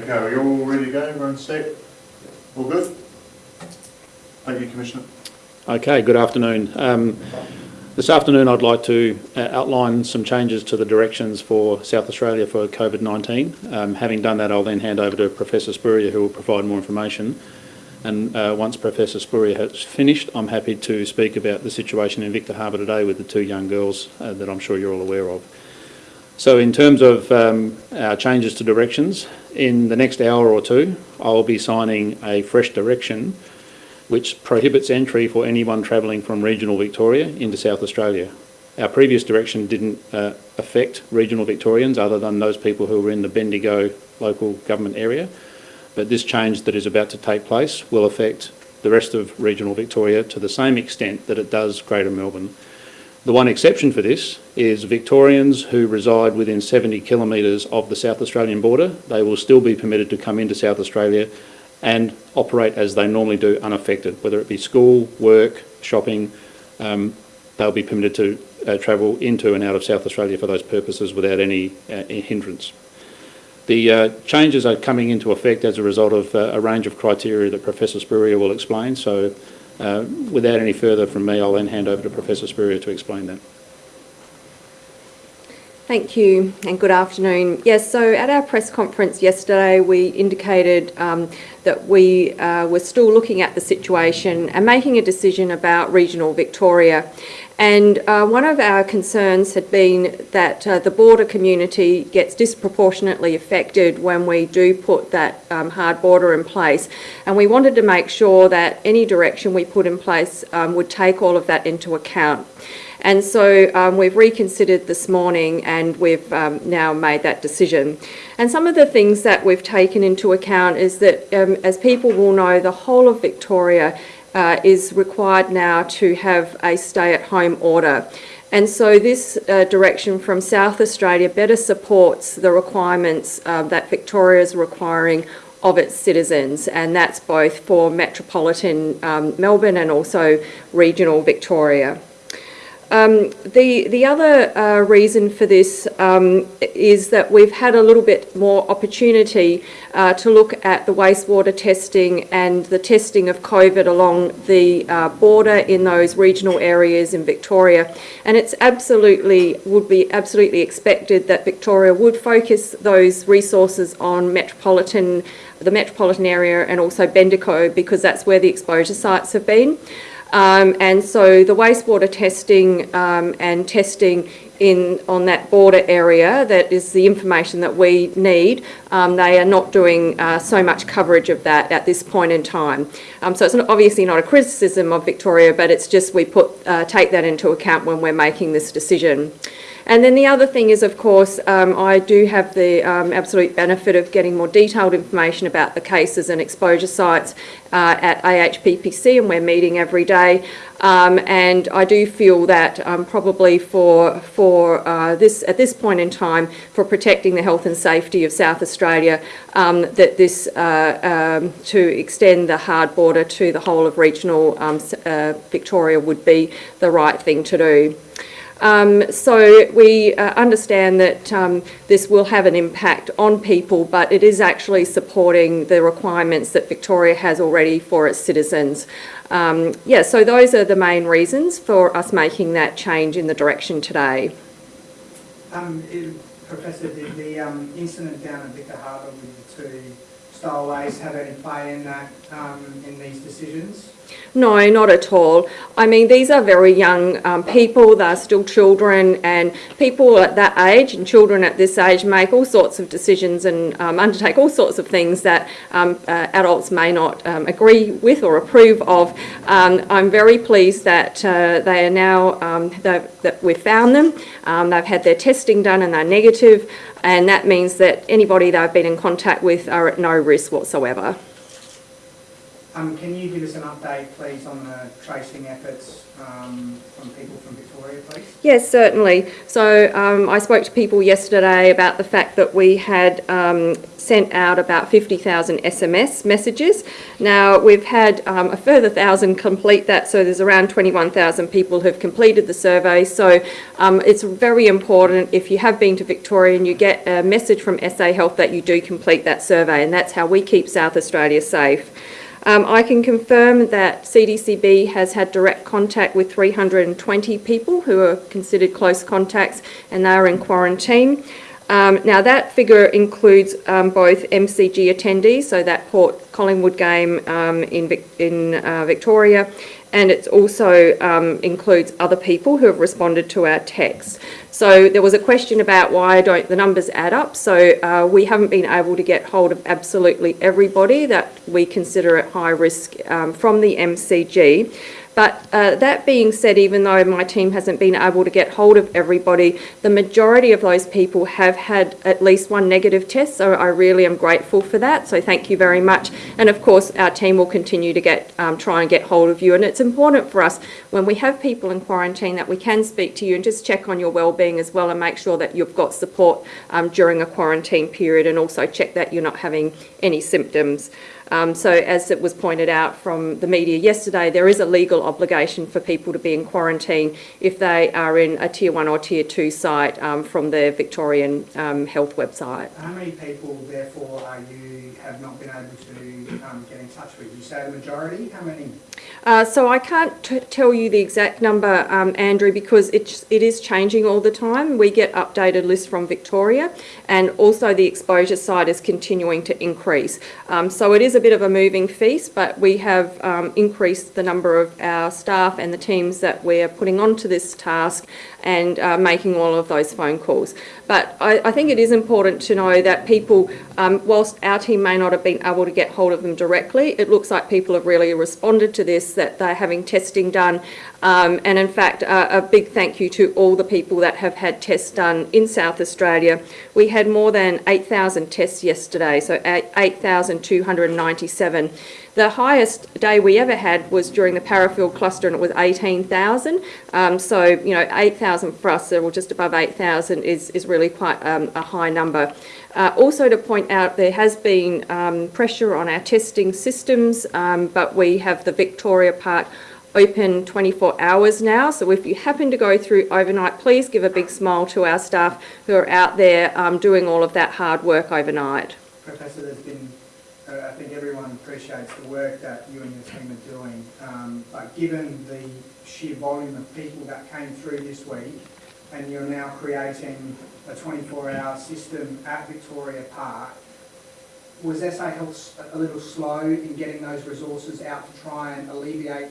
Okay, are you all ready to go? Everyone's set? All good? Thank you, Commissioner. Okay, good afternoon. Um, This afternoon I'd like to uh, outline some changes to the directions for South Australia for COVID-19. Um, Having done that, I'll then hand over to Professor Spurrier who will provide more information. And uh, once Professor Spurrier has finished, I'm happy to speak about the situation in Victor Harbor today with the two young girls uh, that I'm sure you're all aware of. So in terms of um, our changes to directions, in the next hour or two, I'll be signing a fresh direction which prohibits entry for anyone travelling from regional Victoria into South Australia. Our previous direction didn't uh, affect regional Victorians other than those people who were in the Bendigo local government area, but this change that is about to take place will affect the rest of regional Victoria to the same extent that it does Greater Melbourne. The one exception for this is Victorians who reside within 70 kilometres of the South Australian border. They will still be permitted to come into South Australia and operate as they normally do unaffected, whether it be school, work, shopping, um, they'll be permitted to uh, travel into and out of South Australia for those purposes without any uh, hindrance. The uh, changes are coming into effect as a result of uh, a range of criteria that Professor Spurrier will explain, so Uh, without any further from me, I'll then hand over to Professor Spurrier to explain that. Thank you and good afternoon. Yes, so at our press conference yesterday we indicated um, that we uh, were still looking at the situation and making a decision about regional Victoria. And uh, one of our concerns had been that uh, the border community gets disproportionately affected when we do put that um, hard border in place. And we wanted to make sure that any direction we put in place um, would take all of that into account. And so um, we've reconsidered this morning and we've um, now made that decision. And some of the things that we've taken into account is that, um, as people will know, the whole of Victoria uh, is required now to have a stay-at-home order. And so this uh, direction from South Australia better supports the requirements uh, that Victoria is requiring of its citizens, and that's both for metropolitan um, Melbourne and also regional Victoria. Um, the, the other uh, reason for this um, is that we've had a little bit more opportunity uh, to look at the wastewater testing and the testing of COVID along the uh, border in those regional areas in Victoria. And it's absolutely, would be absolutely expected that Victoria would focus those resources on metropolitan, the metropolitan area and also Bendigo because that's where the exposure sites have been. Um, and so the wastewater testing um, and testing in on that border area, that is the information that we need. Um, they are not doing uh, so much coverage of that at this point in time. Um, so it's not, obviously not a criticism of Victoria, but it's just we put uh, take that into account when we're making this decision. And then the other thing is, of course, um, I do have the um, absolute benefit of getting more detailed information about the cases and exposure sites uh, at AHPPC, and we're meeting every day. Um, and I do feel that um, probably for for uh, this at this point in time for protecting the health and safety of South Australia, um, that this uh, um, to extend the hard border to the whole of regional uh, Victoria would be the right thing to do. Um, so we uh, understand that um, this will have an impact on people, but it is actually supporting the requirements that Victoria has already for its citizens. Um, yeah, so those are the main reasons for us making that change in the direction today. Um, it, Professor, the um, incident down at Victor Harbor with the two stowaways have any play in that, um, in these decisions? No, not at all. I mean, these are very young um, people, they're still children, and people at that age and children at this age make all sorts of decisions and um, undertake all sorts of things that um, uh, adults may not um, agree with or approve of. Um, I'm very pleased that uh, they are now, um, that we've found them. they've had their testing done and they're negative, and that means that anybody they've been in contact with are at no risk whatsoever. Um, can you give us an update, please, on the tracing efforts um, from people from Victoria, please? Yes, certainly. So um, I spoke to people yesterday about the fact that we had um, sent out about 50,000 SMS messages. Now we've had um, a further thousand complete that, so there's around 21,000 people who've completed the survey. So um, it's very important if you have been to Victoria and you get a message from SA Health that you do complete that survey, and that's how we keep South Australia safe. Um, I can confirm that CDCB has had direct contact with 320 people who are considered close contacts and they are in quarantine. Um, now that figure includes um, both MCG attendees, so that Port Collingwood game um, in, Vic- in uh, Victoria, and it also um, includes other people who have responded to our text. So there was a question about why don't the numbers add up. So uh, we haven't been able to get hold of absolutely everybody that we consider at high risk um, from the MCG. But uh, that being said, even though my team hasn't been able to get hold of everybody, the majority of those people have had at least one negative test. So I really am grateful for that. So thank you very much. And of course, our team will continue to get um, try and get hold of you. And it's important for us when we have people in quarantine that we can speak to you and just check on your well-being as well and make sure that you've got support um, during a quarantine period and also check that you're not having any symptoms. Um, so as it was pointed out from the media yesterday, there is a legal obligation for people to be in quarantine if they are in a tier one or tier two site um, from the Victorian um, health website. How many people, therefore, are you have not been able to um, get in touch with? You say the majority. How many? Uh, so I can't t- tell you the exact number, um, Andrew, because it's, it is changing all the time. We get updated lists from Victoria, and also the exposure side is continuing to increase. Um, so it is a bit of a moving feast, but we have um, increased the number of our staff and the teams that we're putting onto this task and uh, making all of those phone calls. But I, I think it is important to know that people, um, whilst our team may not have been able to get hold of them directly, it looks like people have really responded to this, that they're having testing done. Um, and in fact, uh, a big thank you to all the people that have had tests done in South Australia. We had more than 8,000 tests yesterday, so 8,297. The highest day we ever had was during the Parafield cluster and it was 18,000. Um, so, you know, 8,000 for us, or just above 8,000 is, is really quite um, a high number. Uh, also to point out, there has been um, pressure on our testing systems, um, but we have the Victoria Park open 24 hours now. So if you happen to go through overnight, please give a big smile to our staff who are out there um, doing all of that hard work overnight. Professor, there's been, uh, I think everyone appreciates the work that you and your team are doing, um, but given the sheer volume of people that came through this week, and you're now creating a 24-hour system at Victoria Park, was SA Health a little slow in getting those resources out to try and alleviate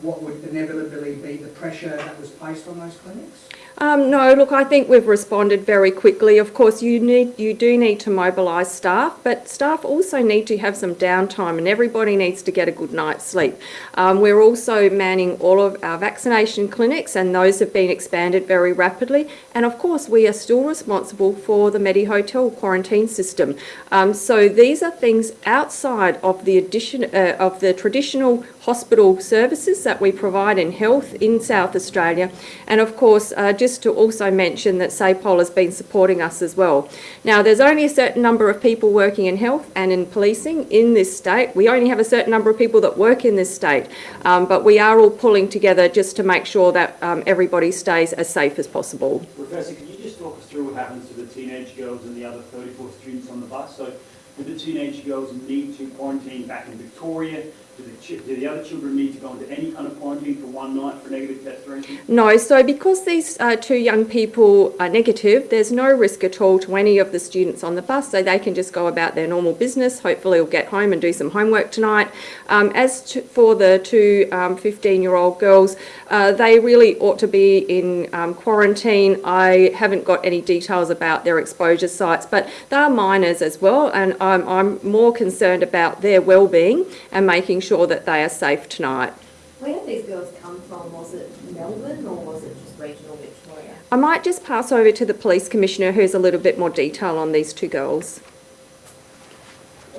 what would inevitably be the pressure that was placed on those clinics? Um, no, look, I think we've responded very quickly. Of course, you need, you do need to mobilise staff, but staff also need to have some downtime, and everybody needs to get a good night's sleep. Um, we're also manning all of our vaccination clinics, and those have been expanded very rapidly. And of course, we are still responsible for the Medi Hotel quarantine system. Um, so these are things outside of the addition uh, of the traditional hospital services that we provide in health in South Australia. And of course, uh, just to also mention that SAPOL has been supporting us as well. Now, there's only a certain number of people working in health and in policing in this state. We only have a certain number of people that work in this state, um, but we are all pulling together just to make sure that um, everybody stays as safe as possible. Professor, can you just talk us through what happens to the teenage girls and the other 34 students on the bus? So do the teenage girls need to quarantine back in Victoria? Do the, do the other children need to go into any kind of quarantine for one night for negative test or anything? No, so because these uh, two young people are negative, there's no risk at all to any of the students on the bus, so they can just go about their normal business. Hopefully, will get home and do some homework tonight. Um, as to, for the two 15-year-old girls, uh, they really ought to be in um, quarantine. I haven't got any details about their exposure sites, but they are minors as well, and I'm, I'm more concerned about their well-being and making sure that they are safe tonight. Where did these girls come from? Was it Melbourne or was it just regional Victoria? I might just pass over to the Police Commissioner who has a little bit more detail on these two girls.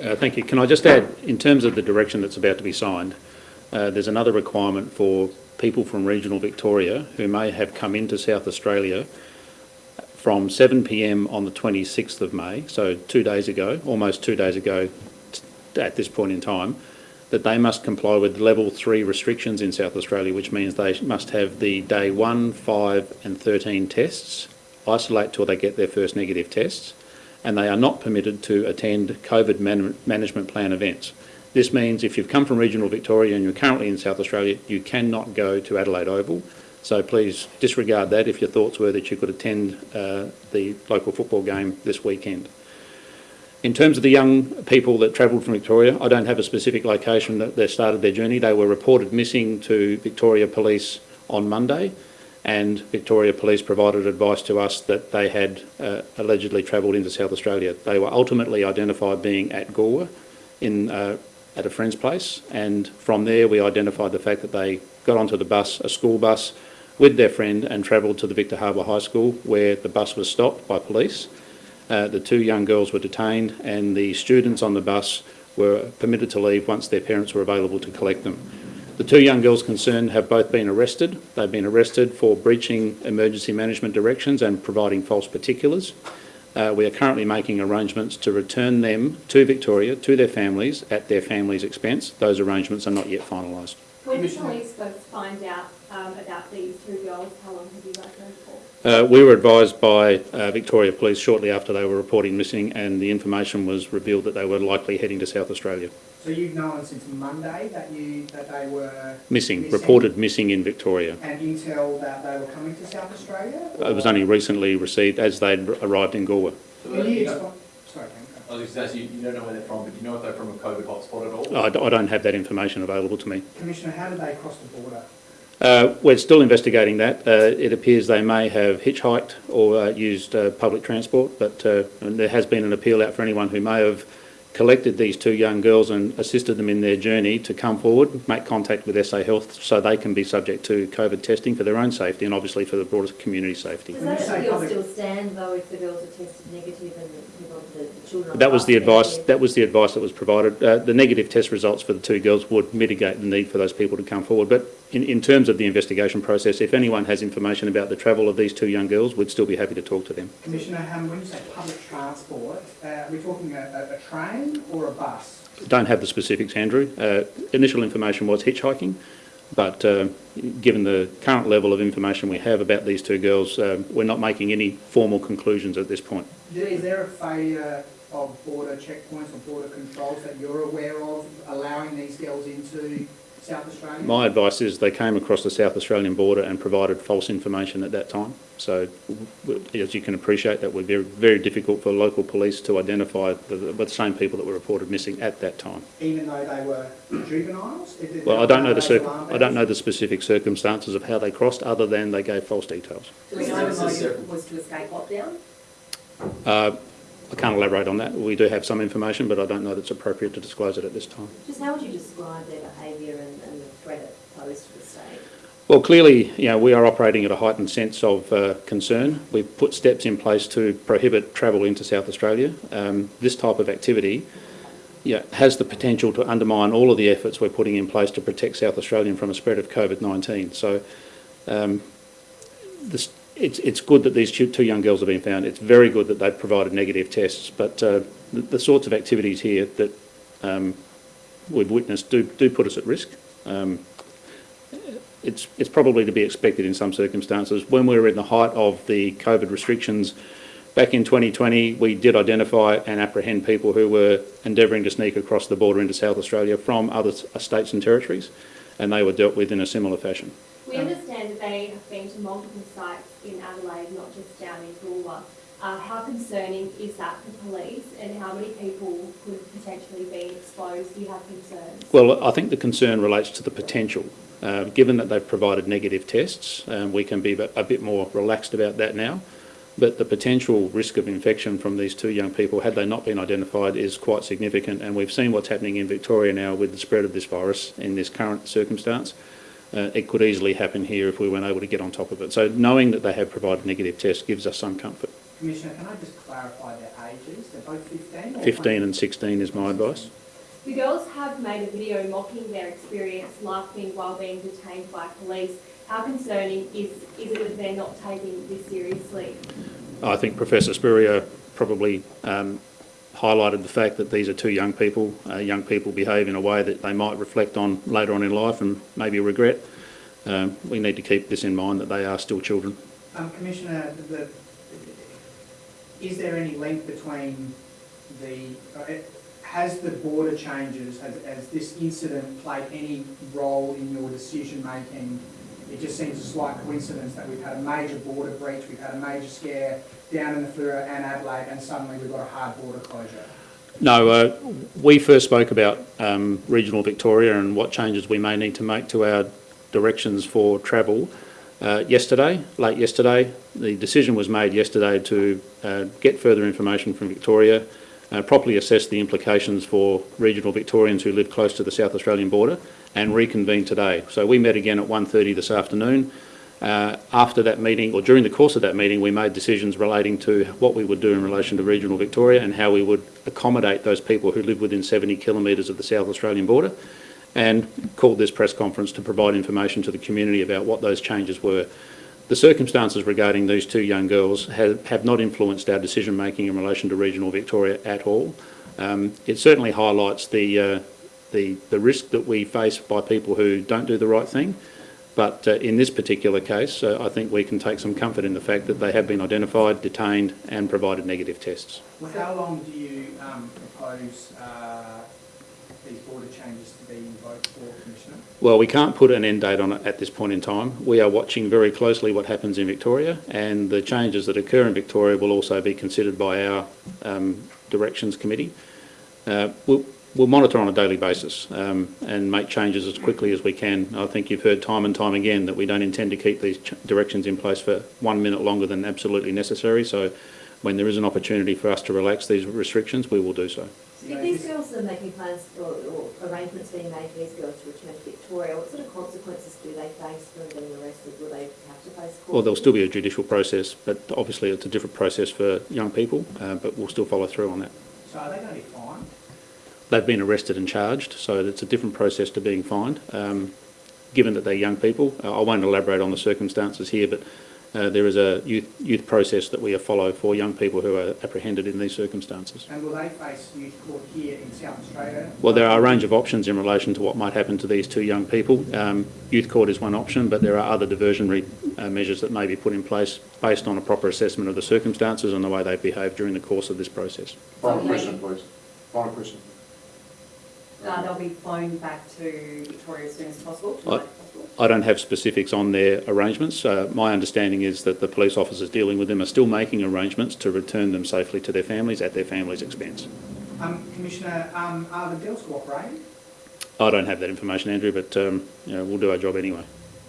Uh, Thank you. Can I just add, in terms of the direction that's about to be signed, uh, there's another requirement for people from regional Victoria who may have come into South Australia from 7pm on the 26th of May, so two days ago, almost two days ago t- at this point in time, that they must comply with level three restrictions in South Australia, which means they must have the day one, five and 13 tests, isolate till they get their first negative tests, and they are not permitted to attend COVID man- management plan events. This means if you've come from regional Victoria and you're currently in South Australia, you cannot go to Adelaide Oval. So please disregard that if your thoughts were that you could attend uh, the local football game this weekend. In terms of the young people that travelled from Victoria, I don't have a specific location that they started their journey. They were reported missing to Victoria Police on Monday, and Victoria Police provided advice to us that they had uh, allegedly travelled into South Australia. They were ultimately identified being at Goolwa in, uh, at a friend's place, and from there we identified the fact that they got onto the bus, a school bus, with their friend and travelled to the Victor Harbor High School where the bus was stopped by police. Uh, the two young girls were detained and the students on the bus were permitted to leave once their parents were available to collect them. The two young girls concerned have both been arrested. They've been arrested for breaching emergency management directions and providing false particulars. Uh, we are currently making arrangements to return them to Victoria, to their families, at their families' expense. Those arrangements are not yet finalised. When did police find out um, about these two girls? How long have you guys? Uh, we were advised by uh, Victoria Police shortly after they were reporting missing and the information was revealed that they were likely heading to South Australia. So you've known since Monday that you, that they were Missing, Missing. reported missing in Victoria. and intel that they were coming to South Australia? It was only recently received as they'd arrived in Goolwa. So, Can you you know, sorry, I was just asking, you don't know where they're from, but do you know if they're from a COVID hotspot at all? I, d- I don't have that information available to me. Commissioner, how did they cross the border? Uh, we're still investigating that. Uh, it appears they may have hitchhiked or uh, used uh, public transport, but uh, there has been an appeal out for anyone who may have collected these two young girls and assisted them in their journey to come forward, make contact with SA Health so they can be subject to COVID testing for their own safety and obviously for the broader community safety. Does When that say appeal still stand though if the girls are tested negative and the the the children That was the advice. negative? That was the advice that was provided. Uh, the negative test results for the two girls would mitigate the need for those people to come forward. But in, in terms of the investigation process, if anyone has information about the travel of these two young girls, we'd still be happy to talk to them. Commissioner Hammond, when you say public transport, uh, are we talking a, a, a train or a bus? Don't have the specifics, Andrew. Uh, initial information was hitchhiking, but uh, given the current level of information we have about these two girls, uh, we're not making any formal conclusions at this point. Is there a failure of border checkpoints or border controls that you're aware of allowing these girls into South Australia? My advice is they came across the South Australian border and provided false information at that time. So, as you can appreciate, that would be very difficult for local police to identify the, the same people that were reported missing at that time. Even though they were juveniles? Did- did Well, I don't know the raise circ- alarm I don't know the specific circumstances of how they crossed, other than they gave false details. Do we know was to escape lockdown? Uh, I can't elaborate on that. We do have some information, but I don't know that it's appropriate to disclose it at this time. Just how would you describe their behaviour and, and the threat it posed to the state? Well, clearly, you know, we are operating at a heightened sense of uh, concern. We've put steps in place to prohibit travel into South Australia. Um, this type of activity yeah, has the potential to undermine all of the efforts we're putting in place to protect South Australian from a spread of COVID-19. So um, this, it's, it's good that these two young girls have been found. It's very good that they've provided negative tests, but uh, the, the sorts of activities here that um, we've witnessed do, do put us at risk. Um, it's, it's probably to be expected in some circumstances. When we were in the height of the COVID restrictions back in 2020, we did identify and apprehend people who were endeavouring to sneak across the border into South Australia from other states and territories, and they were dealt with in a similar fashion. They have been to multiple sites in Adelaide, not just down in Goolwa. Uh, how concerning is that for police and how many people could potentially be exposed? Do you have concerns? Well, I think the concern relates to the potential. Uh, given that they've provided negative tests, um, we can be a bit- a bit more relaxed about that now. But the potential risk of infection from these two young people, had they not been identified, is quite significant. And we've seen what's happening in Victoria now with the spread of this virus in this current circumstance. Uh, it could easily happen here if we weren't able to get on top of it. So knowing that they have provided negative tests gives us some comfort. Commissioner, can I just clarify their ages? They're both 15? or 15 and 16 is my advice. The girls have made a video mocking their experience, laughing while being detained by police. How concerning is, is it that they're not taking this seriously? I think Professor Spurrier probably um, highlighted the fact that these are two young people. Uh, young people behave in a way that they might reflect on later on in life and maybe regret. Um, we need to keep this in mind that they are still children. Um, Commissioner, the, is there any link between the, uh, has the border changes, has, has this incident played any role in your decision-making? It just seems a slight coincidence that we've had a major border breach, we've had a major scare down in the Fleurieu and Adelaide, and suddenly we've got a hard border closure. No, uh, we first spoke about um, regional Victoria and what changes we may need to make to our directions for travel uh, yesterday, late yesterday. The decision was made yesterday to uh, get further information from Victoria, uh, properly assess the implications for regional Victorians who live close to the South Australian border and reconvene today. So we met again at 1.30 this afternoon. Uh, after that meeting, or during the course of that meeting, we made decisions relating to what we would do in relation to regional Victoria and how we would accommodate those people who live within 70 kilometres of the South Australian border and called this press conference to provide information to the community about what those changes were. The circumstances regarding these two young girls have, have not influenced our decision making in relation to regional Victoria at all. Um, it certainly highlights the, uh, the, the risk that we face by people who don't do the right thing. But uh, in this particular case, uh, I think we can take some comfort in the fact that they have been identified, detained and provided negative tests. How long do you um, propose uh, these border changes to be invoked for, Commissioner? Well, we can't put an end date on it at this point in time. We are watching very closely what happens in Victoria and the changes that occur in Victoria will also be considered by our um, directions committee. Uh, we'll, we'll monitor on a daily basis um, and make changes as quickly as we can. I think you've heard time and time again that we don't intend to keep these directions in place for one minute longer than absolutely necessary. So when there is an opportunity for us to relax these restrictions, we will do so. If these girls are making plans or, or arrangements being made for these girls to return to Victoria, what sort of consequences do they face from being arrested? Will they have to face court? Well, there'll still be a judicial process, but obviously it's a different process for young people, uh, but we'll still follow through on that. So are they going to be fined? They've been arrested and charged, so it's a different process to being fined. Um, given that they're young people, uh, I won't elaborate on the circumstances here, but uh, there is a youth, youth process that we follow for young people who are apprehended in these circumstances. And will they face youth court here in South Australia? Well, there are a range of options in relation to what might happen to these two young people. Um, youth court is one option, but there are other diversionary uh, measures that may be put in place based on a proper assessment of the circumstances and the way they behave during the course of this process. Final So question, please. Final question. Uh, they'll be flown back to Victoria as soon as possible, I- possible. I don't have specifics on their arrangements. Uh, my understanding is that the police officers dealing with them are still making arrangements to return them safely to their families at their families' expense. Um, Commissioner, um, are the girls cooperating? I don't have that information, Andrew, but um, you know, we'll do our job anyway.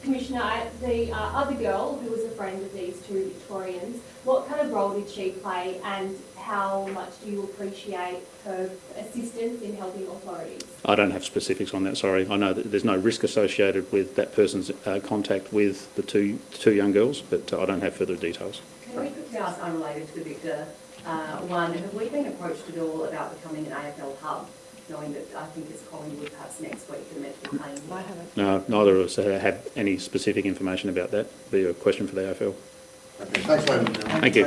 Commissioner, the uh, other girl who was a friend of these two Victorians, what kind of role did she play and how much do you appreciate her assistance in helping authorities? I don't have specifics on that, sorry. I know that there's no risk associated with that person's uh, contact with the two, two young girls, but uh, I don't have further details. Can we quickly ask, unrelated to Victor, uh, one, have we been approached at all about becoming an AFL hub, knowing that I think it's Collingwood perhaps next week they're meant to playing? I haven't. No, neither of us uh, have any specific information about that. Be a question for the AFL. Okay, thanks, ladies. Thank you.